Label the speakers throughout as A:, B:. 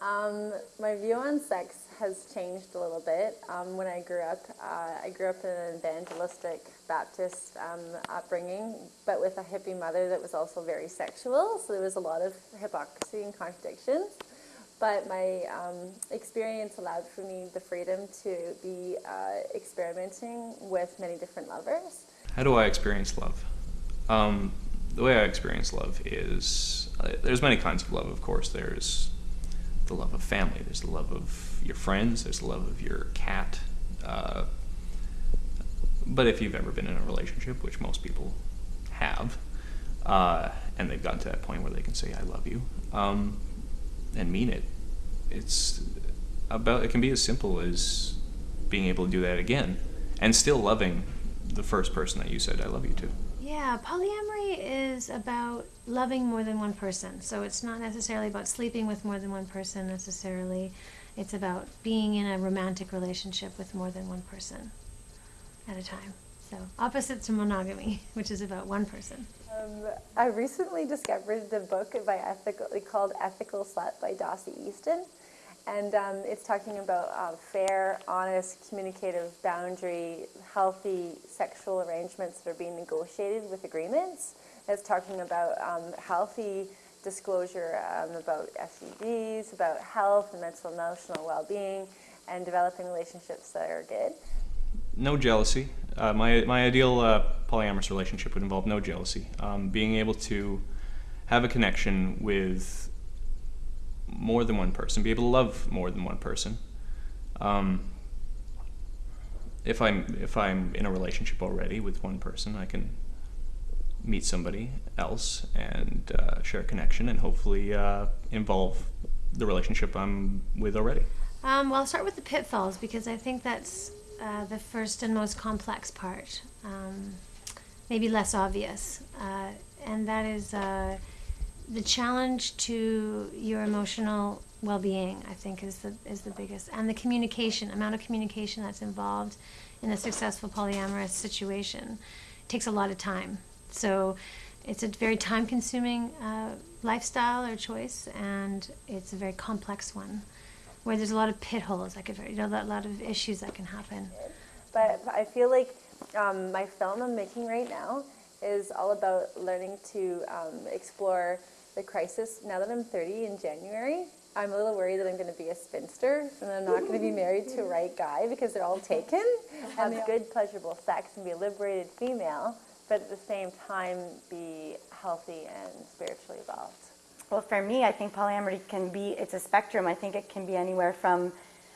A: Um, my view on sex has changed a little bit. Um, when I grew up, uh, I grew up in an evangelistic Baptist um, upbringing, but with a hippie mother that was also very sexual, so there was a lot of hypocrisy and contradictions. But my um, experience allowed for me the freedom to be uh, experimenting with many different lovers.
B: How do I experience love? Um, the way I experience love is, uh, there's many kinds of love, of course. There's the love of family, there's the love of your friends, there's the love of your cat. Uh, but if you've ever been in a relationship, which most people have, uh, and they've gotten to that point where they can say, I love you, um, and mean it, it's about, it can be as simple as being able to do that again and still loving the first person that you said, I love you to.
C: Yeah, polyamory is about loving more than one person. So it's not necessarily about sleeping with more than one person necessarily. It's about being in a romantic relationship with more than one person at a time. So opposite to monogamy, which is about one person.
A: Um, I recently discovered the book by ethical, called Ethical Slut by Dossie Easton. And um, it's talking about uh, fair, honest, communicative, boundary, healthy sexual arrangements that are being negotiated with agreements. It's talking about um, healthy disclosure um, about STDs, about health and mental and emotional well-being, and developing relationships that are good.
B: No jealousy. Uh, my, my ideal uh, polyamorous relationship would involve no jealousy. Um, being able to have a connection with more than one person, be able to love more than one person. Um, if I'm if I'm in a relationship already with one person, I can meet somebody else and uh, share a connection and hopefully uh, involve the relationship I'm with already.
C: Um, well, I'll start with the pitfalls because I think that's uh, the first and most complex part, um, maybe less obvious, uh, and that is uh, the challenge to your emotional well-being, I think, is the is the biggest, and the communication amount of communication that's involved in a successful polyamorous situation it takes a lot of time. So it's a very time-consuming uh, lifestyle or choice, and it's a very complex one, where there's a lot of pit holes. Like you know, a lot of issues that can happen.
A: But I feel like um, my film I'm making right now is all about learning to um, explore the crisis, now that I'm 30 in January, I'm a little worried that I'm going to be a spinster and I'm not going to be married to a right guy because they're all taken. Have good, pleasurable sex and be a liberated female, but at the same time be healthy and spiritually evolved.
D: Well, for me, I think polyamory can be, it's a spectrum. I think it can be anywhere from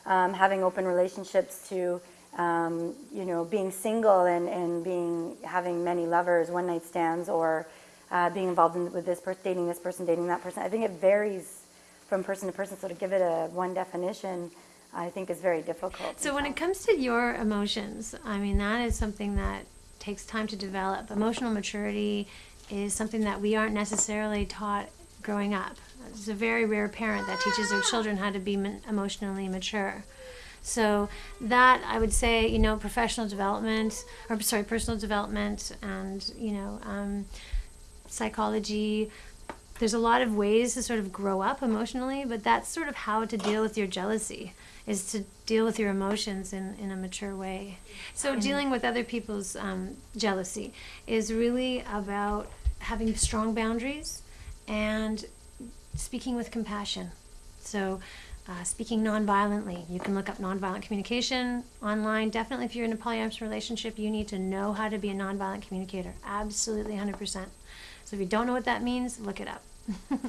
D: um, having open relationships to, um, you know, being single and, and being, having many lovers, one night stands, or uh, being involved in, with this person, dating this person, dating that person. I think it varies from person to person. So to give it a one definition, I think is very difficult.
C: So when it comes to your emotions, I mean that is something that takes time to develop. Emotional maturity is something that we aren't necessarily taught growing up. It's a very rare parent that teaches their children how to be emotionally mature. So that I would say, you know, professional development, or sorry, personal development, and you know, um, psychology. There's a lot of ways to sort of grow up emotionally, but that's sort of how to deal with your jealousy is to deal with your emotions in, in a mature way. So dealing with other people's um, jealousy is really about having strong boundaries and speaking with compassion. So uh, speaking non-violently. You can look up nonviolent communication online. Definitely if you're in a polyamorous relationship, you need to know how to be a nonviolent communicator. Absolutely 100%. So if you don't know what that means, look it up.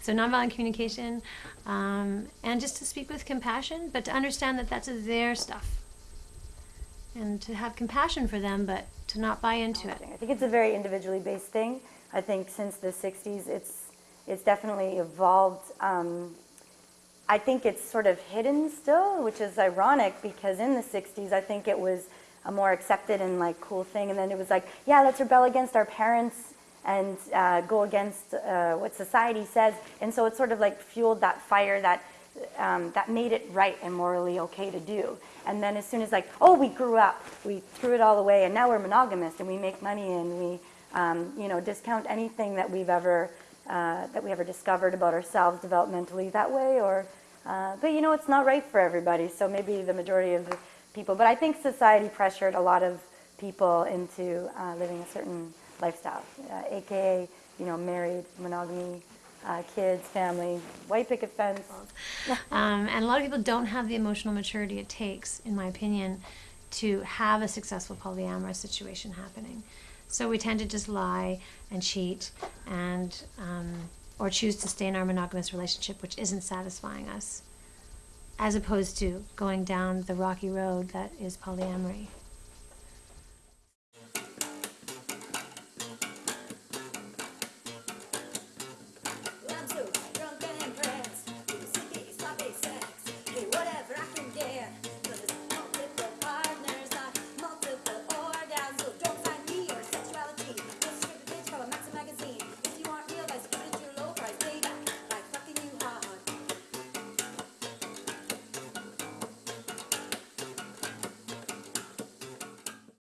C: so nonviolent communication, um, and just to speak with compassion, but to understand that that's their stuff, and to have compassion for them, but to not buy into it.
D: I think it's a very individually based thing. I think since the '60s, it's it's definitely evolved. Um, I think it's sort of hidden still, which is ironic because in the '60s, I think it was a more accepted and like cool thing, and then it was like, yeah, let's rebel against our parents and uh, go against uh, what society says. And so it sort of like fueled that fire that, um, that made it right and morally okay to do. And then as soon as like, oh, we grew up, we threw it all away and now we're monogamous and we make money and we, um, you know, discount anything that we've ever, uh, that we ever discovered about ourselves developmentally that way or Uh, but you know, it's not right for everybody, so maybe the majority of the people. But I think society pressured a lot of people into uh, living a certain lifestyle, uh, aka, you know, married, monogamy, uh, kids, family, white picket fence.
C: Um, and a lot of people don't have the emotional maturity it takes, in my opinion, to have a successful polyamorous situation happening. So we tend to just lie and cheat and um, or choose to stay in our monogamous relationship, which isn't satisfying us, as opposed to going down the rocky road that is polyamory.